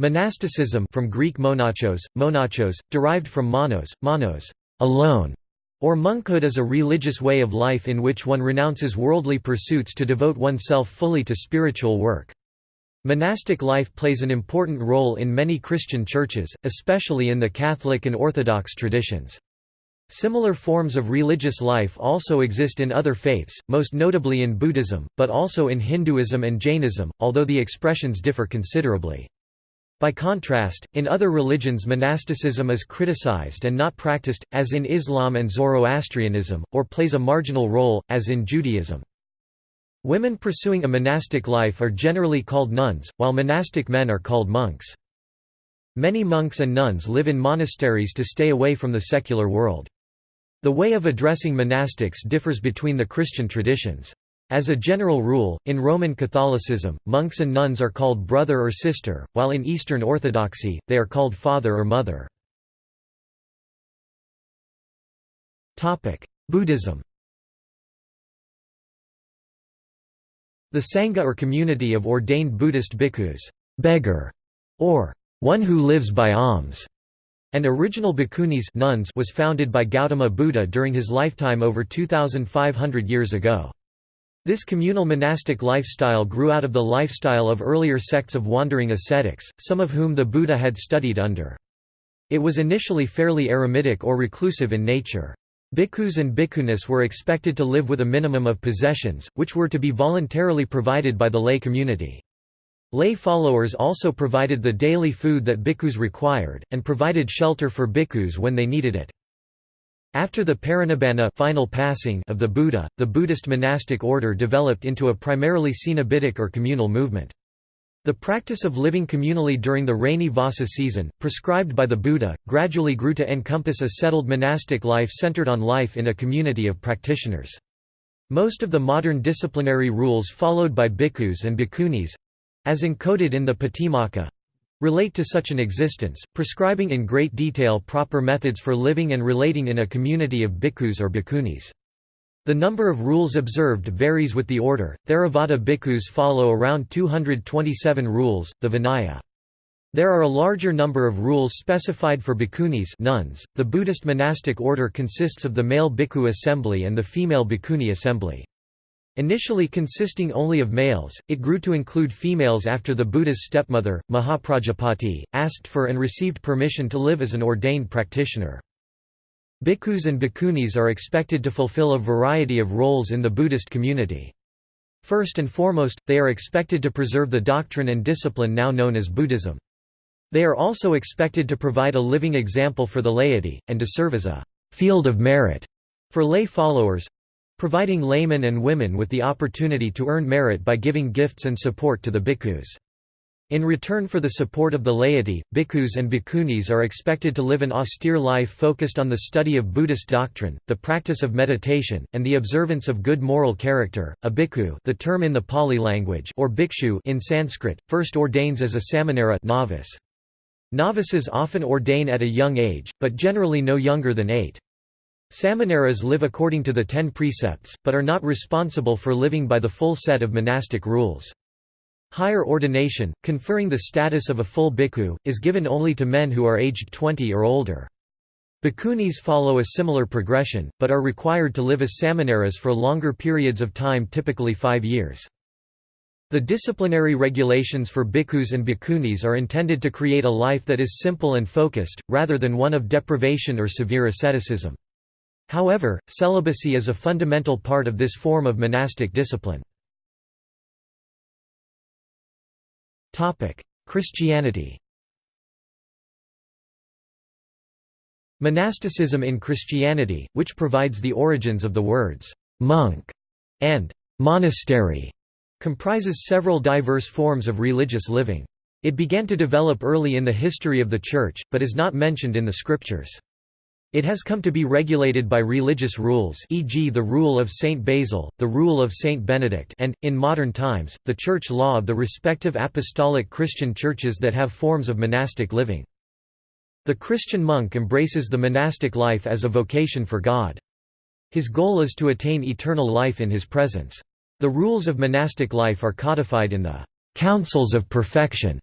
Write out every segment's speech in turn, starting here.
Monasticism from Greek monachos, monachos, derived from monos, monos, alone, or monkhood is a religious way of life in which one renounces worldly pursuits to devote oneself fully to spiritual work. Monastic life plays an important role in many Christian churches, especially in the Catholic and Orthodox traditions. Similar forms of religious life also exist in other faiths, most notably in Buddhism, but also in Hinduism and Jainism, although the expressions differ considerably. By contrast, in other religions monasticism is criticized and not practiced, as in Islam and Zoroastrianism, or plays a marginal role, as in Judaism. Women pursuing a monastic life are generally called nuns, while monastic men are called monks. Many monks and nuns live in monasteries to stay away from the secular world. The way of addressing monastics differs between the Christian traditions. As a general rule, in Roman Catholicism, monks and nuns are called brother or sister, while in Eastern Orthodoxy, they are called father or mother. Buddhism The Sangha or community of ordained Buddhist bhikkhus beggar", or one who lives by alms, and original bhikkhunis nuns was founded by Gautama Buddha during his lifetime over 2,500 years ago. This communal monastic lifestyle grew out of the lifestyle of earlier sects of wandering ascetics, some of whom the Buddha had studied under. It was initially fairly eremitic or reclusive in nature. Bhikkhus and bhikkhunis were expected to live with a minimum of possessions, which were to be voluntarily provided by the lay community. Lay followers also provided the daily food that bhikkhus required, and provided shelter for bhikkhus when they needed it. After the parinibbana final passing of the Buddha, the Buddhist monastic order developed into a primarily cenobitic or communal movement. The practice of living communally during the rainy Vassa season, prescribed by the Buddha, gradually grew to encompass a settled monastic life centered on life in a community of practitioners. Most of the modern disciplinary rules followed by bhikkhus and bhikkhunis—as encoded in the Patimokkha—relate to such an existence, prescribing in great detail proper methods for living and relating in a community of bhikkhus or bhikkhunis. The number of rules observed varies with the order. Theravada bhikkhus follow around 227 rules, the Vinaya. There are a larger number of rules specified for bhikkhunis nuns. .The Buddhist monastic order consists of the male bhikkhu assembly and the female bhikkhuni assembly. Initially consisting only of males, it grew to include females after the Buddha's stepmother, Mahaprajapati, asked for and received permission to live as an ordained practitioner. Bhikkhus and bhikkhunis are expected to fulfill a variety of roles in the Buddhist community. First and foremost, they are expected to preserve the doctrine and discipline now known as Buddhism. They are also expected to provide a living example for the laity, and to serve as a «field of merit» for lay followers—providing laymen and women with the opportunity to earn merit by giving gifts and support to the bhikkhus. In return for the support of the laity, bhikkhus and bhikkhunis are expected to live an austere life focused on the study of Buddhist doctrine, the practice of meditation, and the observance of good moral character. A bhikkhu, the term in the Pali language, or bhikshu in Sanskrit, first ordains as a samanera novice. Novices often ordain at a young age, but generally no younger than 8. Samaneras live according to the ten precepts, but are not responsible for living by the full set of monastic rules. Higher ordination, conferring the status of a full bhikkhu, is given only to men who are aged 20 or older. Bhikkhunis follow a similar progression, but are required to live as samaneras for longer periods of time typically five years. The disciplinary regulations for bhikkhus and bhikkhunis are intended to create a life that is simple and focused, rather than one of deprivation or severe asceticism. However, celibacy is a fundamental part of this form of monastic discipline. Christianity Monasticism in Christianity, which provides the origins of the words «monk» and «monastery», comprises several diverse forms of religious living. It began to develop early in the history of the Church, but is not mentioned in the scriptures. It has come to be regulated by religious rules e.g. the rule of Saint Basil, the rule of Saint Benedict and, in modern times, the church law of the respective apostolic Christian churches that have forms of monastic living. The Christian monk embraces the monastic life as a vocation for God. His goal is to attain eternal life in his presence. The rules of monastic life are codified in the «councils of perfection»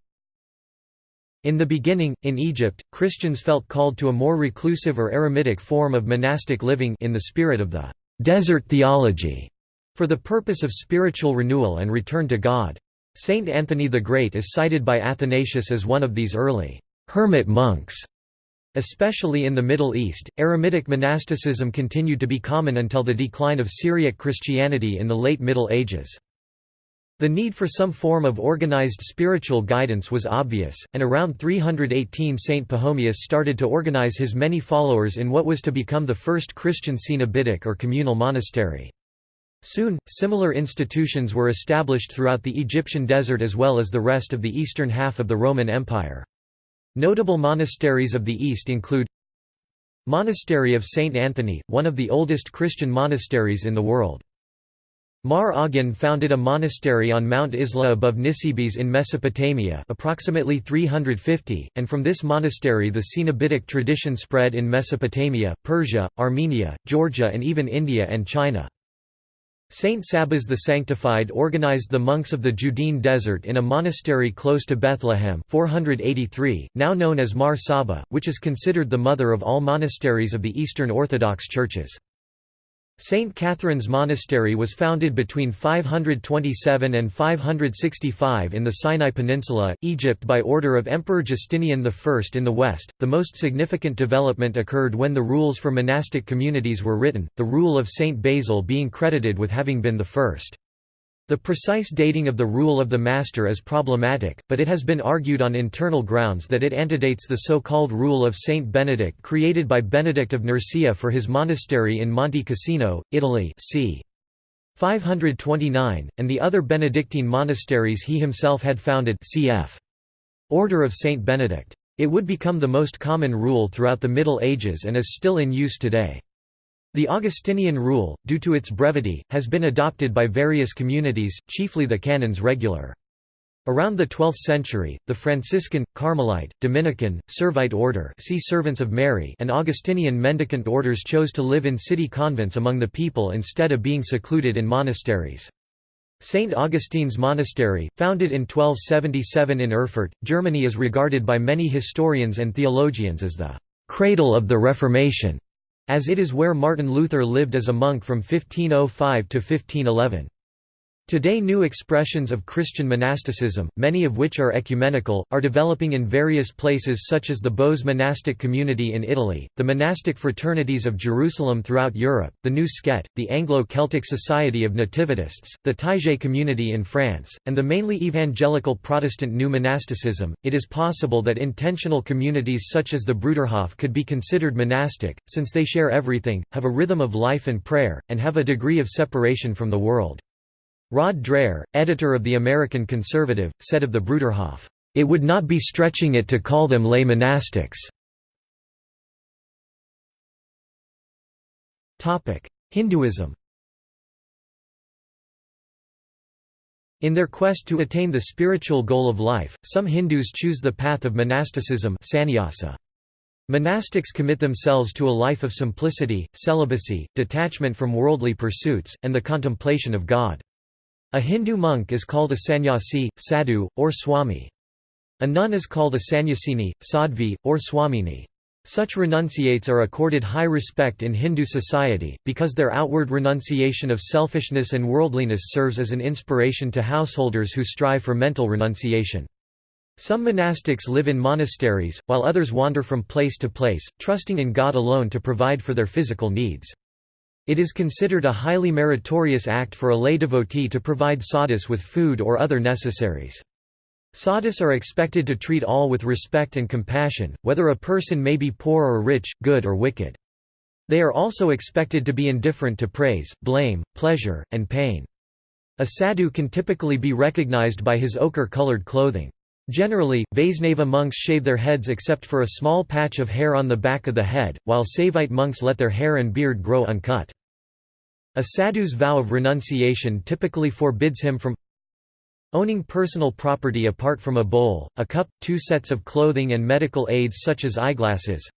In the beginning, in Egypt, Christians felt called to a more reclusive or eremitic form of monastic living in the spirit of the «desert theology» for the purpose of spiritual renewal and return to God. Saint Anthony the Great is cited by Athanasius as one of these early «hermit monks». Especially in the Middle East, eremitic monasticism continued to be common until the decline of Syriac Christianity in the late Middle Ages. The need for some form of organized spiritual guidance was obvious, and around 318 Saint Pachomius started to organize his many followers in what was to become the first Christian cenobitic or communal monastery. Soon, similar institutions were established throughout the Egyptian desert as well as the rest of the eastern half of the Roman Empire. Notable monasteries of the East include Monastery of Saint Anthony, one of the oldest Christian monasteries in the world. Mar Aghan founded a monastery on Mount Izla above Nisibis in Mesopotamia approximately 350, and from this monastery the Cenobitic tradition spread in Mesopotamia, Persia, Armenia, Georgia and even India and China. Saint Sabas the Sanctified organized the monks of the Judean Desert in a monastery close to Bethlehem 483, now known as Mar Saba, which is considered the mother of all monasteries of the Eastern Orthodox churches. St. Catherine's Monastery was founded between 527 and 565 in the Sinai Peninsula, Egypt by order of Emperor Justinian I in the west. The most significant development occurred when the rules for monastic communities were written, the rule of St. Basil being credited with having been the first. The precise dating of the rule of the master is problematic, but it has been argued on internal grounds that it antedates the so-called rule of Saint Benedict created by Benedict of Nursia for his monastery in Monte Cassino, Italy c. 529, and the other Benedictine monasteries he himself had founded cf. Order of Saint Benedict. It would become the most common rule throughout the Middle Ages and is still in use today. The Augustinian rule, due to its brevity, has been adopted by various communities, chiefly the canons regular. Around the 12th century, the Franciscan, Carmelite, Dominican, Servite order see Servants of Mary and Augustinian mendicant orders chose to live in city convents among the people instead of being secluded in monasteries. St. Augustine's Monastery, founded in 1277 in Erfurt, Germany is regarded by many historians and theologians as the «cradle of the Reformation» as it is where Martin Luther lived as a monk from 1505 to 1511. Today new expressions of Christian monasticism, many of which are ecumenical, are developing in various places such as the Bose monastic community in Italy, the monastic fraternities of Jerusalem throughout Europe, the New Skete, the Anglo-Celtic Society of Nativists, the Taizé community in France, and the mainly evangelical Protestant New Monasticism. It is possible that intentional communities such as the Bruderhof could be considered monastic, since they share everything, have a rhythm of life and prayer, and have a degree of separation from the world. Rod Dreher, editor of The American Conservative, said of the Bruderhof, "...it would not be stretching it to call them lay monastics." Hinduism In their quest to attain the spiritual goal of life, some Hindus choose the path of monasticism sannyasa. Monastics commit themselves to a life of simplicity, celibacy, detachment from worldly pursuits, and the contemplation of God. A Hindu monk is called a sannyasi, sadhu, or swami. A nun is called a sannyasini, sadhvi, or swamini. Such renunciates are accorded high respect in Hindu society, because their outward renunciation of selfishness and worldliness serves as an inspiration to householders who strive for mental renunciation. Some monastics live in monasteries, while others wander from place to place, trusting in God alone to provide for their physical needs. It is considered a highly meritorious act for a lay devotee to provide sadhus with food or other necessaries. Sadhus are expected to treat all with respect and compassion, whether a person may be poor or rich, good or wicked. They are also expected to be indifferent to praise, blame, pleasure, and pain. A sadhu can typically be recognized by his ochre-colored clothing. Generally, Vaisnava monks shave their heads except for a small patch of hair on the back of the head, while Saivite monks let their hair and beard grow uncut. A sadhu's vow of renunciation typically forbids him from owning personal property apart from a bowl, a cup, two sets of clothing and medical aids such as eyeglasses,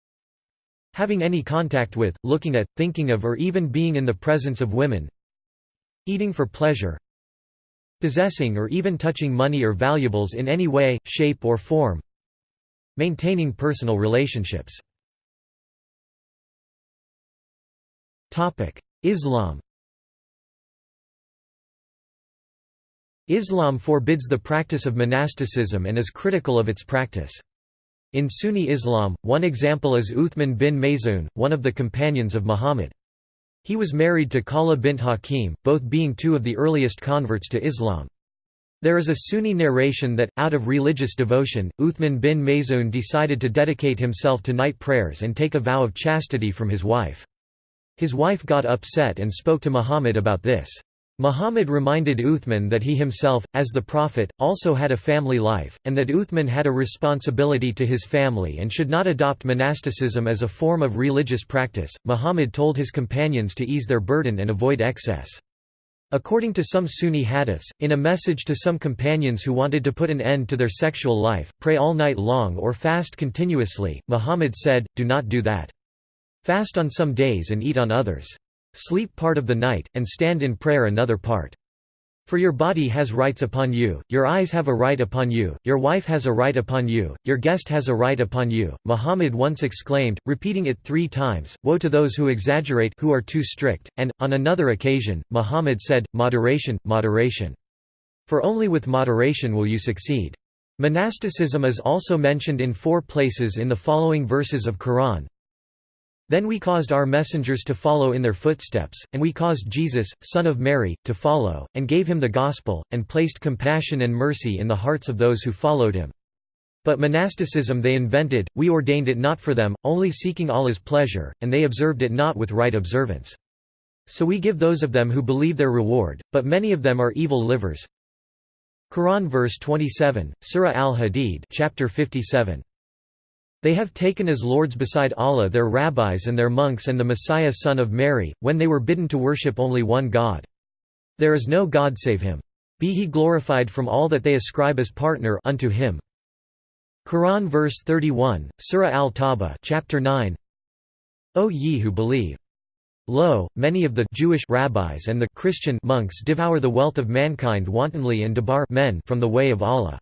having any contact with, looking at, thinking of or even being in the presence of women, eating for pleasure, possessing or even touching money or valuables in any way, shape or form maintaining personal relationships. Islam Islam forbids the practice of monasticism and is critical of its practice. In Sunni Islam, one example is Uthman bin Maz'un, one of the companions of Muhammad. He was married to Khawla bint Hakim, both being two of the earliest converts to Islam. There is a Sunni narration that, out of religious devotion, Uthman bin Maz'un decided to dedicate himself to night prayers and take a vow of chastity from his wife. His wife got upset and spoke to Muhammad about this. Muhammad reminded Uthman that he himself, as the Prophet, also had a family life, and that Uthman had a responsibility to his family and should not adopt monasticism as a form of religious practice. Muhammad told his companions to ease their burden and avoid excess. According to some Sunni hadiths, in a message to some companions who wanted to put an end to their sexual life, pray all night long or fast continuously, Muhammad said, do not do that. Fast on some days and eat on others. Sleep part of the night, and stand in prayer another part. For your body has rights upon you, your eyes have a right upon you, your wife has a right upon you, your guest has a right upon you. Muhammad once exclaimed, repeating it three times, Woe to those who exaggerate who are too strict, and, on another occasion, Muhammad said, Moderation, moderation. For only with moderation will you succeed. Monasticism is also mentioned in four places in the following verses of Quran, then we caused our messengers to follow in their footsteps, and we caused Jesus, son of Mary, to follow, and gave him the gospel, and placed compassion and mercy in the hearts of those who followed him. But monasticism they invented, we ordained it not for them, only seeking Allah's pleasure, and they observed it not with right observance. So we give those of them who believe their reward, but many of them are evil livers. Quran verse 27, Surah Al-Hadid chapter 57. They have taken as lords beside Allah their rabbis and their monks and the Messiah son of Mary, when they were bidden to worship only one God. There is no God save him. Be he glorified from all that they ascribe as partner unto him. Quran verse 31, Surah Al-Tawbah chapter 9 O ye who believe! Lo, many of the Jewish rabbis and the Christian monks devour the wealth of mankind wantonly and debar men from the way of Allah.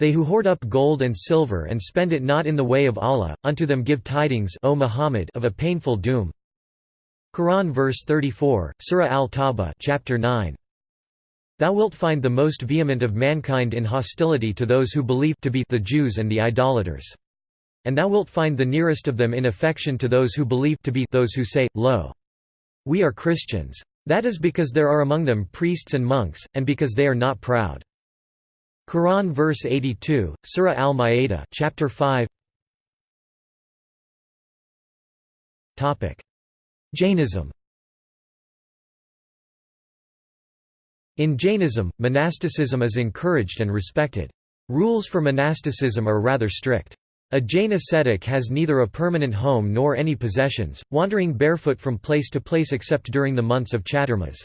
They who hoard up gold and silver and spend it not in the way of Allah, unto them give tidings o Muhammad of a painful doom. Quran verse 34, Surah Al-Tawbah chapter 9. Thou wilt find the most vehement of mankind in hostility to those who believe to be the Jews and the idolaters. And thou wilt find the nearest of them in affection to those who believe to be those who say, Lo! We are Christians. That is because there are among them priests and monks, and because they are not proud. Quran verse 82, Surah Al-Ma'idah, chapter 5. Topic: Jainism. In Jainism, monasticism is encouraged and respected. Rules for monasticism are rather strict. A Jain ascetic has neither a permanent home nor any possessions, wandering barefoot from place to place except during the months of Chaturmas.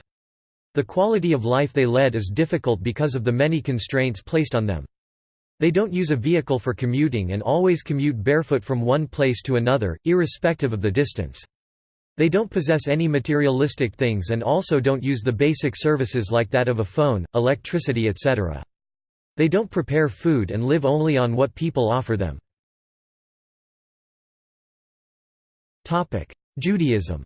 The quality of life they led is difficult because of the many constraints placed on them. They don't use a vehicle for commuting and always commute barefoot from one place to another, irrespective of the distance. They don't possess any materialistic things and also don't use the basic services like that of a phone, electricity etc. They don't prepare food and live only on what people offer them. Judaism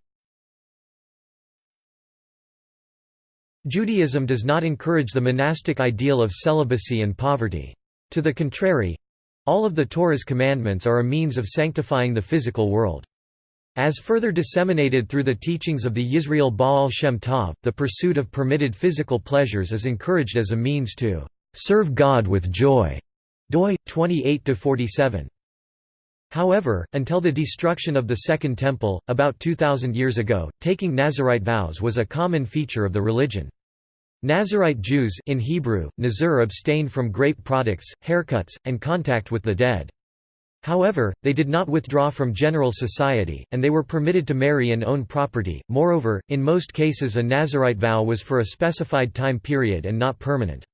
Judaism does not encourage the monastic ideal of celibacy and poverty. To the contrary—all of the Torah's commandments are a means of sanctifying the physical world. As further disseminated through the teachings of the Yisrael Baal Shem Tov, the pursuit of permitted physical pleasures is encouraged as a means to serve God with joy. doi 28-47. However, until the destruction of the Second Temple, about 2,000 years ago, taking Nazarite vows was a common feature of the religion. Nazarite Jews in Hebrew, Nazir abstained from grape products, haircuts, and contact with the dead. However, they did not withdraw from general society, and they were permitted to marry and own property. Moreover, in most cases a Nazarite vow was for a specified time period and not permanent.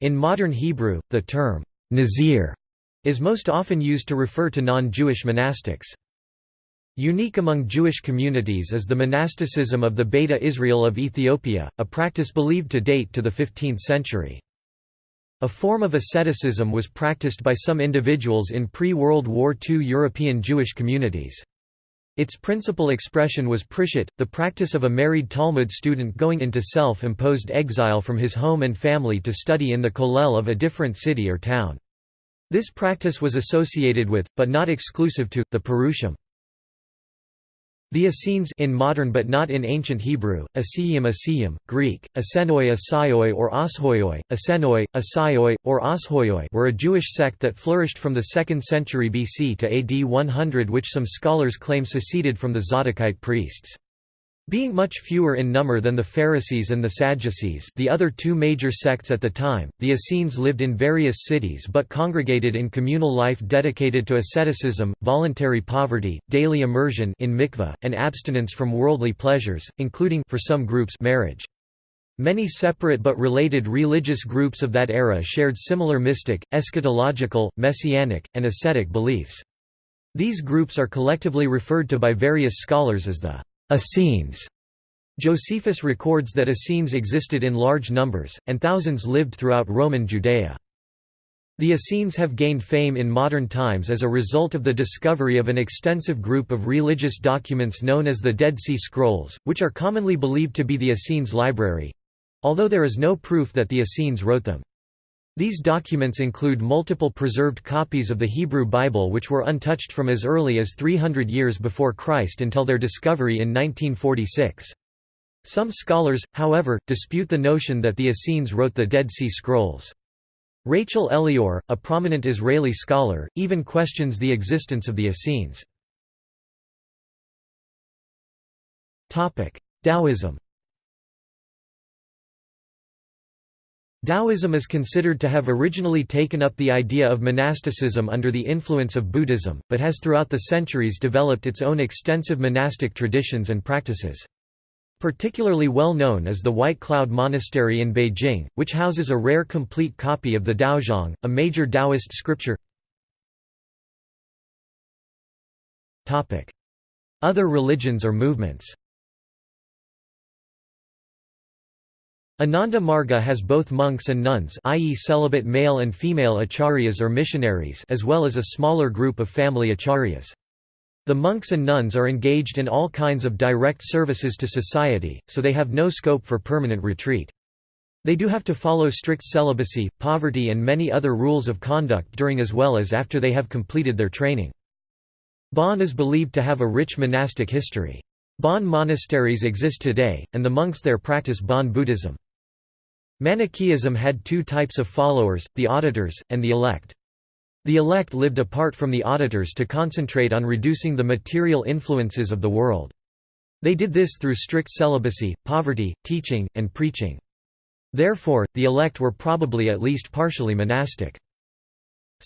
In modern Hebrew, the term nazir is most often used to refer to non-Jewish monastics. Unique among Jewish communities is the monasticism of the Beta Israel of Ethiopia, a practice believed to date to the 15th century. A form of asceticism was practiced by some individuals in pre-World War II European Jewish communities. Its principal expression was prishut, the practice of a married Talmud student going into self-imposed exile from his home and family to study in the kollel of a different city or town. This practice was associated with, but not exclusive to, the Perushim. The Essenes in modern but not in ancient Hebrew, Asiyim Asiyim, Greek, Asenoi Asaioi or Ashoioi, Asenoi, Asaioi, or Ashoioi were a Jewish sect that flourished from the 2nd century BC to AD 100 which some scholars claim seceded from the Zadokite priests. Being much fewer in number than the Pharisees and the Sadducees the other two major sects at the time, the Essenes lived in various cities but congregated in communal life dedicated to asceticism, voluntary poverty, daily immersion in mikveh, and abstinence from worldly pleasures, including for some groups marriage. Many separate but related religious groups of that era shared similar mystic, eschatological, messianic, and ascetic beliefs. These groups are collectively referred to by various scholars as the Essenes. Josephus records that Essenes existed in large numbers, and thousands lived throughout Roman Judea. The Essenes have gained fame in modern times as a result of the discovery of an extensive group of religious documents known as the Dead Sea Scrolls, which are commonly believed to be the Essenes library—although there is no proof that the Essenes wrote them. These documents include multiple preserved copies of the Hebrew Bible which were untouched from as early as 300 years before Christ until their discovery in 1946. Some scholars, however, dispute the notion that the Essenes wrote the Dead Sea Scrolls. Rachel Elior, a prominent Israeli scholar, even questions the existence of the Essenes. Taoism Taoism is considered to have originally taken up the idea of monasticism under the influence of Buddhism, but has throughout the centuries developed its own extensive monastic traditions and practices. Particularly well known is the White Cloud Monastery in Beijing, which houses a rare complete copy of the Daozang, a major Taoist scripture. Other religions or movements Ananda Marga has both monks and nuns i.e. celibate male and female acharyas or missionaries as well as a smaller group of family acharyas. The monks and nuns are engaged in all kinds of direct services to society, so they have no scope for permanent retreat. They do have to follow strict celibacy, poverty and many other rules of conduct during as well as after they have completed their training. Bon is believed to have a rich monastic history. Bon monasteries exist today, and the monks there practice Bon Buddhism. Manichaeism had two types of followers, the auditors, and the elect. The elect lived apart from the auditors to concentrate on reducing the material influences of the world. They did this through strict celibacy, poverty, teaching, and preaching. Therefore, the elect were probably at least partially monastic.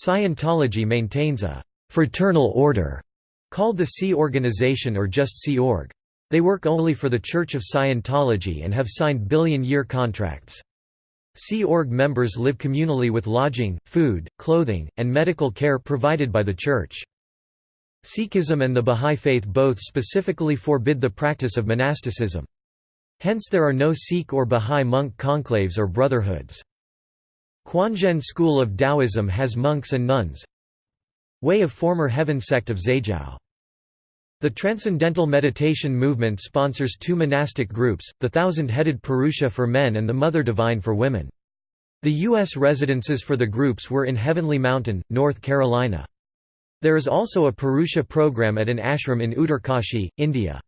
Scientology maintains a «fraternal order» called the Sea Organization or just Sea Org. They work only for the Church of Scientology and have signed billion-year contracts. Sea Org members live communally with lodging, food, clothing, and medical care provided by the Church. Sikhism and the Bahá'í Faith both specifically forbid the practice of monasticism. Hence there are no Sikh or Bahá'í monk conclaves or brotherhoods. Quanzhen school of Taoism has monks and nuns. Way of former heaven sect of Zhaijiao. The Transcendental Meditation movement sponsors two monastic groups, the Thousand-Headed Purusha for men and the Mother Divine for women. The U.S. residences for the groups were in Heavenly Mountain, North Carolina. There is also a Purusha program at an ashram in Uttarkashi, India.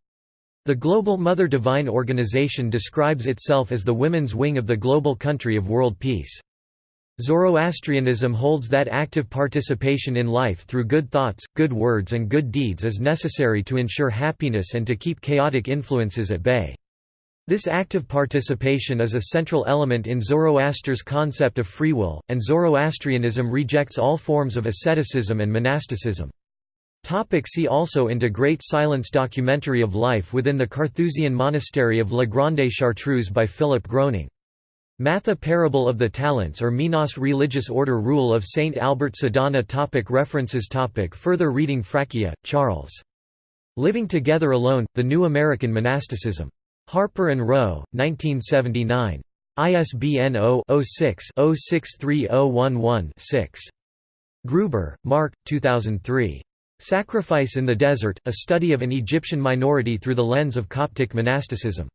The Global Mother Divine organization describes itself as the women's wing of the global country of world peace. Zoroastrianism holds that active participation in life through good thoughts, good words and good deeds is necessary to ensure happiness and to keep chaotic influences at bay. This active participation is a central element in Zoroaster's concept of free will, and Zoroastrianism rejects all forms of asceticism and monasticism. Topic see also into Great Silence documentary of life within the Carthusian monastery of La Grande Chartreuse by Philip Groening Matha Parable of the Talents or Minos Religious Order Rule of Saint Albert Sadhana topic References topic Further reading Fracchia, Charles. Living Together Alone, The New American Monasticism. Harper & Row, 1979. ISBN 0-06-063011-6. Gruber, Mark, 2003. Sacrifice in the Desert, A Study of an Egyptian Minority Through the Lens of Coptic Monasticism.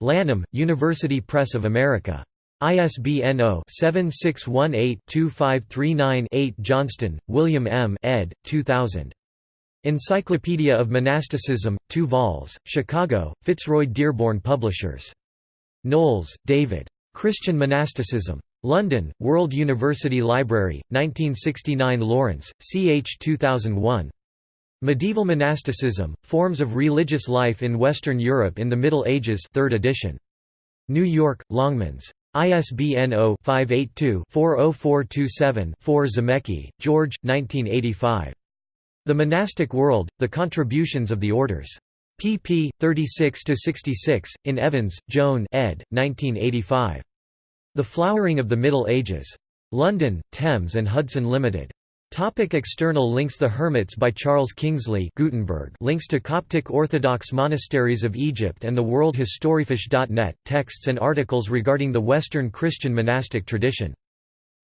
Lanham, University Press of America. ISBN 0-7618-2539-8 Johnston, William M. ed. 2000. Encyclopedia of Monasticism, 2 vols, Chicago, Fitzroy Dearborn Publishers. Knowles, David. Christian Monasticism. London, World University Library, 1969 Lawrence, ch 2001. Medieval Monasticism, Forms of Religious Life in Western Europe in the Middle Ages 3rd edition. New York, Longmans. ISBN 0-582-40427-4 Zarnecki, George, 1985. The Monastic World, The Contributions of the Orders. pp. 36–66, in Evans, Joan ed. 1985. The Flowering of the Middle Ages. London, Thames and Hudson Limited. Topic external links The Hermits by Charles Kingsley Gutenberg links to Coptic Orthodox monasteries of Egypt and the World Historyfish.net, texts and articles regarding the Western Christian monastic tradition.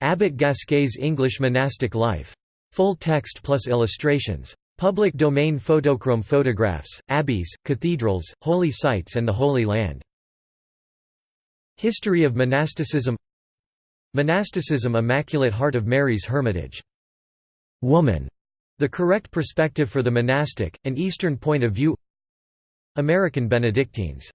Abbot Gasquet's English monastic life. Full text plus illustrations. Public domain photochrome photographs, abbeys, cathedrals, holy sites and the Holy Land. History of monasticism Monasticism Immaculate Heart of Mary's Hermitage woman, the correct perspective for the monastic, an Eastern point of view American Benedictines